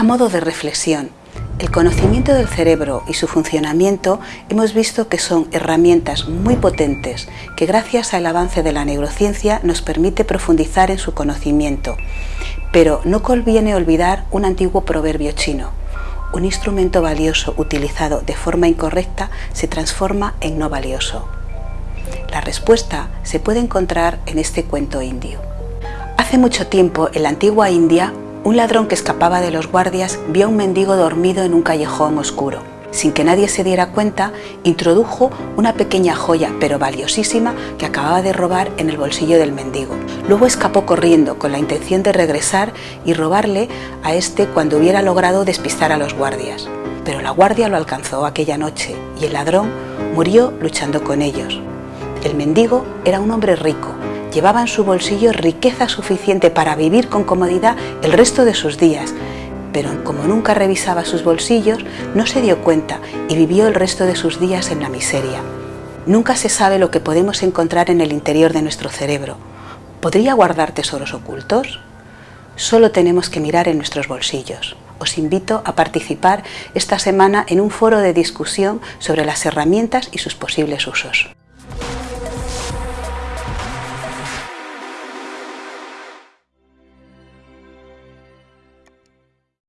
A modo de reflexión, el conocimiento del cerebro y su funcionamiento hemos visto que son herramientas muy potentes que gracias al avance de la neurociencia nos permite profundizar en su conocimiento. Pero no conviene olvidar un antiguo proverbio chino. Un instrumento valioso utilizado de forma incorrecta se transforma en no valioso. La respuesta se puede encontrar en este cuento indio. Hace mucho tiempo, en la antigua India, un ladrón que escapaba de los guardias vio a un mendigo dormido en un callejón oscuro. Sin que nadie se diera cuenta, introdujo una pequeña joya, pero valiosísima, que acababa de robar en el bolsillo del mendigo. Luego escapó corriendo con la intención de regresar y robarle a este cuando hubiera logrado despistar a los guardias. Pero la guardia lo alcanzó aquella noche y el ladrón murió luchando con ellos. El mendigo era un hombre rico, llevaba en su bolsillo riqueza suficiente para vivir con comodidad el resto de sus días, pero como nunca revisaba sus bolsillos, no se dio cuenta y vivió el resto de sus días en la miseria. Nunca se sabe lo que podemos encontrar en el interior de nuestro cerebro. ¿Podría guardar tesoros ocultos? Solo tenemos que mirar en nuestros bolsillos. Os invito a participar esta semana en un foro de discusión sobre las herramientas y sus posibles usos.